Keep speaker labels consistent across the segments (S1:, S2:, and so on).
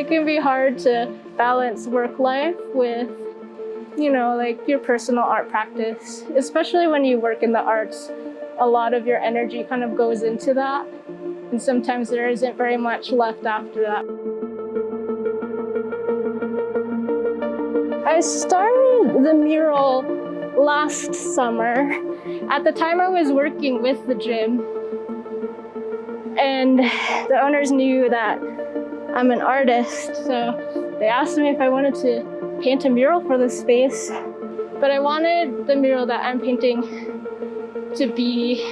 S1: it can be hard to balance work life with, you know, like your personal art practice, especially when you work in the arts. A lot of your energy kind of goes into that. And sometimes there isn't very much left after that. I started the mural last summer. At the time I was working with the gym and the owners knew that I'm an artist, so they asked me if I wanted to paint a mural for this space. But I wanted the mural that I'm painting to be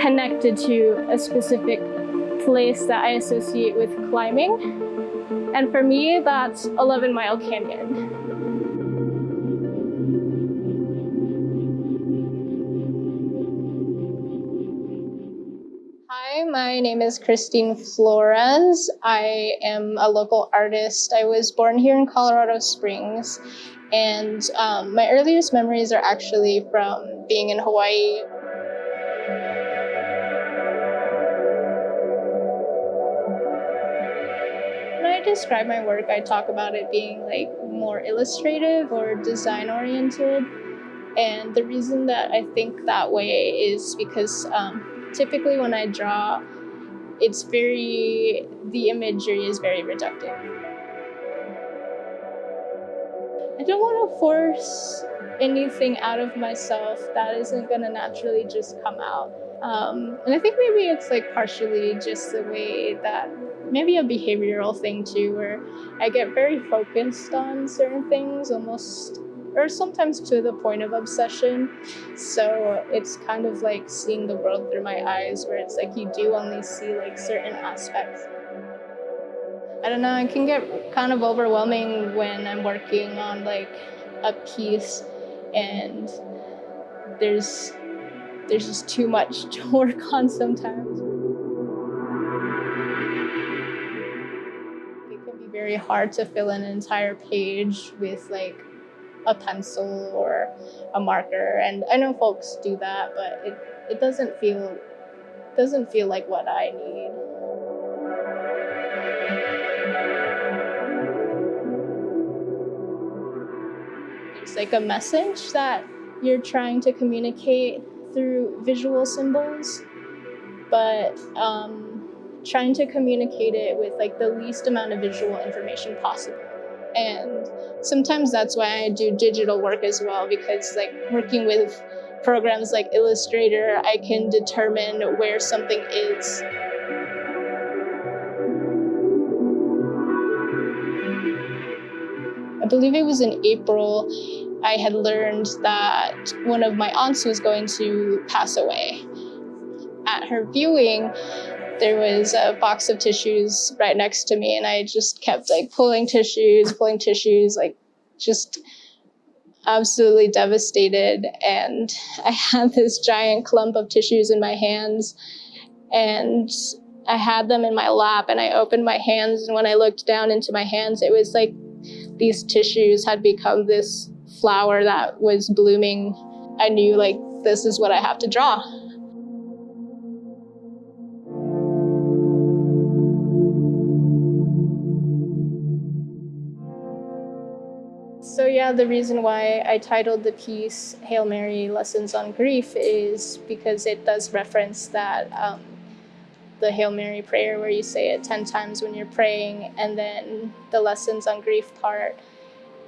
S1: connected to a specific place that I associate with climbing. And for me, that's 11 Mile Canyon. My name is Christine Flores. I am a local artist. I was born here in Colorado Springs, and um, my earliest memories are actually from being in Hawaii. When I describe my work, I talk about it being like more illustrative or design oriented. And the reason that I think that way is because um, typically when I draw, it's very, the imagery is very reductive. I don't want to force anything out of myself that isn't going to naturally just come out. Um, and I think maybe it's like partially just the way that maybe a behavioral thing too, where I get very focused on certain things almost or sometimes to the point of obsession. So it's kind of like seeing the world through my eyes where it's like you do only see like certain aspects. I don't know, it can get kind of overwhelming when I'm working on like a piece and there's there's just too much to work on sometimes. It can be very hard to fill an entire page with like a pencil or a marker. And I know folks do that, but it, it doesn't feel doesn't feel like what I need. It's like a message that you're trying to communicate through visual symbols, but um, trying to communicate it with like the least amount of visual information possible. And sometimes that's why I do digital work as well, because like working with programs like Illustrator, I can determine where something is. I believe it was in April, I had learned that one of my aunts was going to pass away. At her viewing, there was a box of tissues right next to me and I just kept like pulling tissues, pulling tissues, like just absolutely devastated. And I had this giant clump of tissues in my hands and I had them in my lap and I opened my hands and when I looked down into my hands, it was like these tissues had become this flower that was blooming. I knew like, this is what I have to draw. So yeah, the reason why I titled the piece Hail Mary Lessons on Grief is because it does reference that um, the Hail Mary prayer where you say it 10 times when you're praying and then the lessons on grief part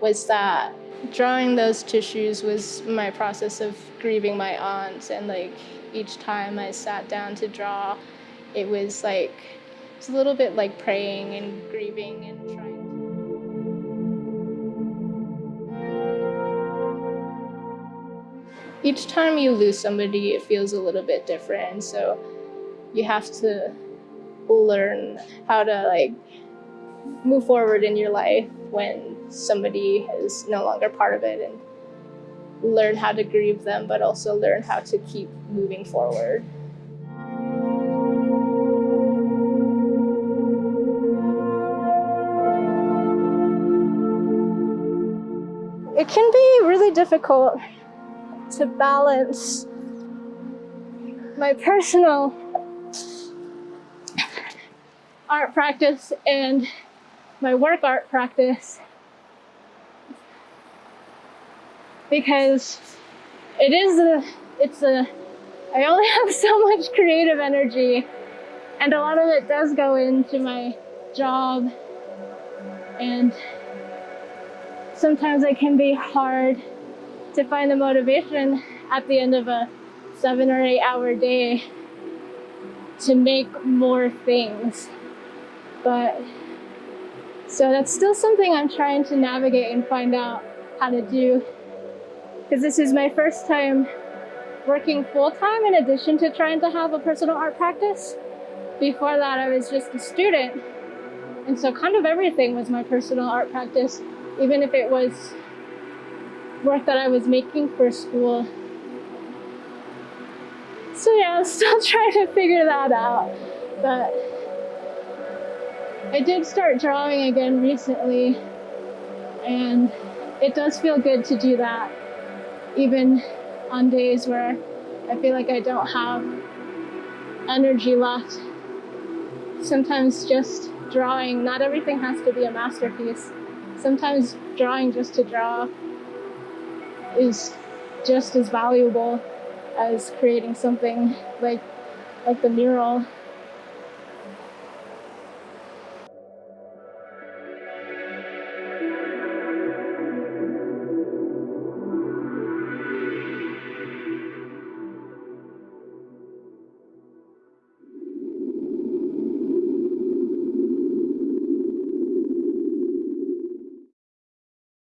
S1: was that drawing those tissues was my process of grieving my aunt and like each time I sat down to draw it was like it's a little bit like praying and grieving and trying each time you lose somebody, it feels a little bit different. So you have to learn how to like move forward in your life when somebody is no longer part of it and learn how to grieve them, but also learn how to keep moving forward. It can be really difficult to balance my personal art practice and my work art practice. Because it is a it's a I only have so much creative energy and a lot of it does go into my job. And sometimes it can be hard to find the motivation at the end of a seven or eight hour day to make more things but so that's still something I'm trying to navigate and find out how to do because this is my first time working full-time in addition to trying to have a personal art practice. Before that, I was just a student. And so kind of everything was my personal art practice, even if it was work that I was making for school. So yeah, I'm still trying to figure that out. But I did start drawing again recently, and it does feel good to do that even on days where I feel like I don't have energy left. Sometimes just drawing, not everything has to be a masterpiece. Sometimes drawing just to draw is just as valuable as creating something like like the mural